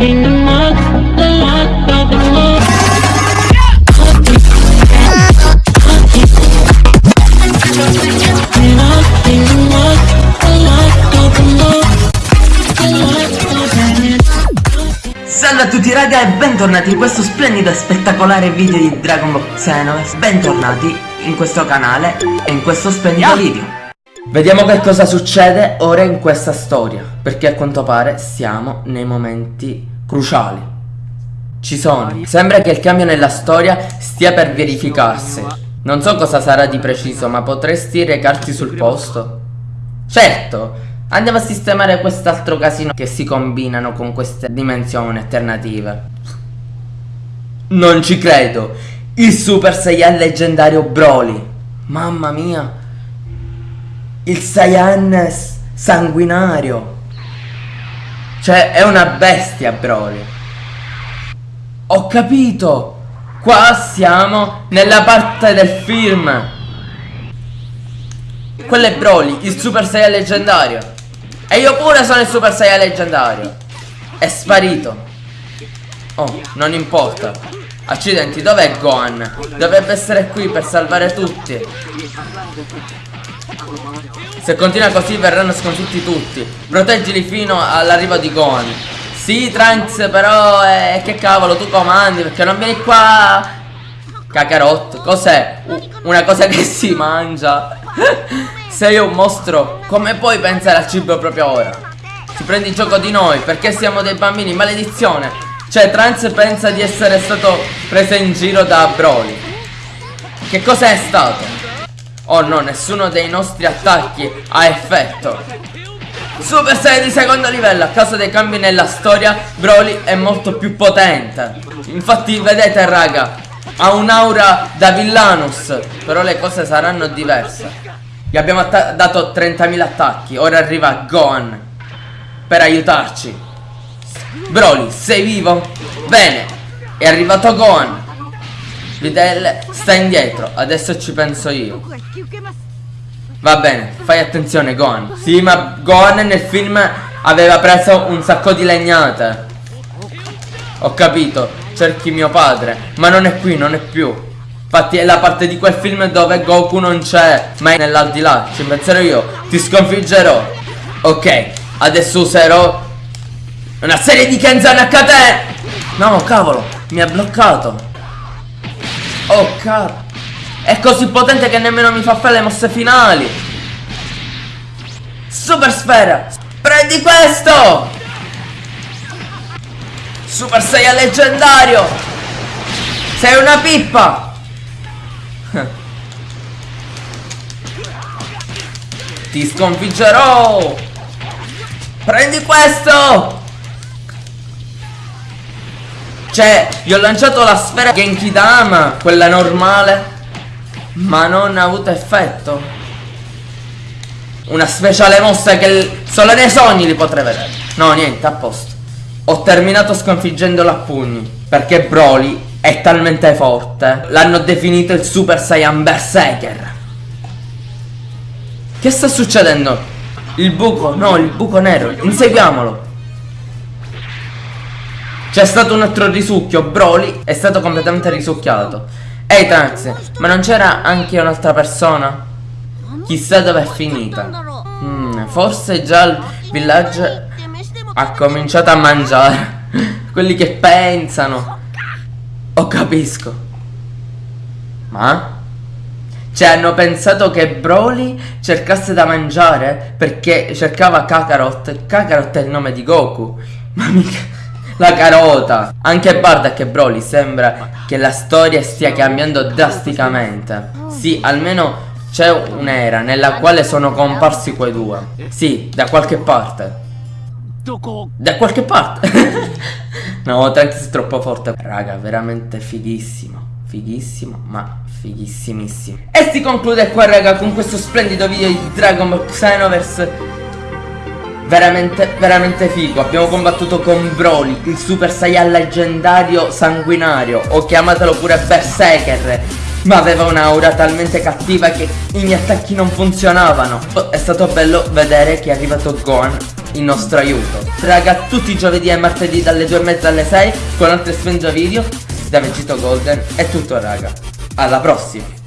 Salve a tutti raga e bentornati in questo splendido e spettacolare video di Dragon Ball Xenoverse. Bentornati in questo canale e in questo splendido video. Vediamo che cosa succede ora in questa storia Perché a quanto pare siamo nei momenti cruciali Ci sono Sembra che il cambio nella storia stia per verificarsi Non so cosa sarà di preciso ma potresti recarti sul posto? Certo Andiamo a sistemare quest'altro casino che si combinano con queste dimensioni alternative. Non ci credo. Il Super Saiyan leggendario Broly. Mamma mia. Il Saiyan sanguinario. Cioè, è una bestia Broly. Ho capito. Qua siamo nella parte del film. Quello è Broly, il Super Saiyan leggendario. E io pure sono il Super Saiyan leggendario. È sparito. Oh, non importa. Accidenti, dov'è Gohan? Dovrebbe essere qui per salvare tutti. Se continua così verranno sconfitti tutti. Proteggili fino all'arrivo di Gohan. Sì, Trunks, però eh, che cavolo, tu comandi perché non vieni qua. Kakarot, cos'è? una cosa che si mangia. Sei un mostro, come puoi pensare al cibo proprio ora? Ti prendi gioco di noi, perché siamo dei bambini, maledizione! Cioè, Trans pensa di essere stato preso in giro da Broly. Che cosa è stato? Oh no, nessuno dei nostri attacchi ha effetto. Super Saiyan di secondo livello, a causa dei cambi nella storia, Broly è molto più potente. Infatti, vedete raga, ha un'aura da Villanus, però le cose saranno diverse. Gli abbiamo dato 30.000 attacchi. Ora arriva Gohan per aiutarci. Broly, sei vivo? Bene, è arrivato Gohan. Videl sta indietro, adesso ci penso io. Va bene, fai attenzione Gohan. Sì, ma Gohan nel film aveva preso un sacco di legnate. Ho capito, cerchi mio padre, ma non è qui, non è più. Infatti è la parte di quel film dove Goku non c'è Ma è nell'aldilà Ci penserò io Ti sconfiggerò Ok Adesso userò Una serie di Kenzan HT No cavolo Mi ha bloccato Oh cavolo È così potente che nemmeno mi fa fare le mosse finali. Super sfera Prendi questo. Super Saiyan leggendario. Sei una pippa. Ti sconfiggerò! Prendi questo! Cioè, gli ho lanciato la sfera Genkidama, quella normale, ma non ha avuto effetto. Una speciale mossa che solo nei sogni li potrei vedere. No, niente, a posto. Ho terminato sconfiggendolo a pugni, perché Broly è talmente forte. L'hanno definito il Super Saiyan Berserker. Che sta succedendo? Il buco, no, il buco nero. Inseguiamolo. C'è stato un altro risucchio. Broly è stato completamente risucchiato. Ehi Trunks, ma non c'era anche un'altra persona? Chissà dove è finita. Hmm, forse già il villaggio ha cominciato a mangiare. Quelli che pensano. Oh, capisco. Ma? Cioè hanno pensato che Broly cercasse da mangiare perché cercava Kakarot Kakarot è il nome di Goku Ma mica la carota. Anche Bardak e Broly sembra che la storia stia cambiando drasticamente. Sì, almeno c'è un'era nella quale sono comparsi quei due. Sì, da qualche parte. Da qualche parte. No, Trunks è troppo forte. Raga, veramente fighissimo. Fighissimo, ma fighissimissimo E si conclude qua raga con questo splendido video di Dragon Ball Xenoverse Veramente, veramente figo Abbiamo combattuto con Broly, il Super Saiyan leggendario sanguinario O chiamatelo pure Berserker Ma aveva un'aura talmente cattiva che i miei attacchi non funzionavano È stato bello vedere che è arrivato Gohan il nostro aiuto. Raga, tutti i giovedì e martedì dalle 2 e mezza alle 6 con altri Spengia video da Vegito Golden. È tutto raga. Alla prossima!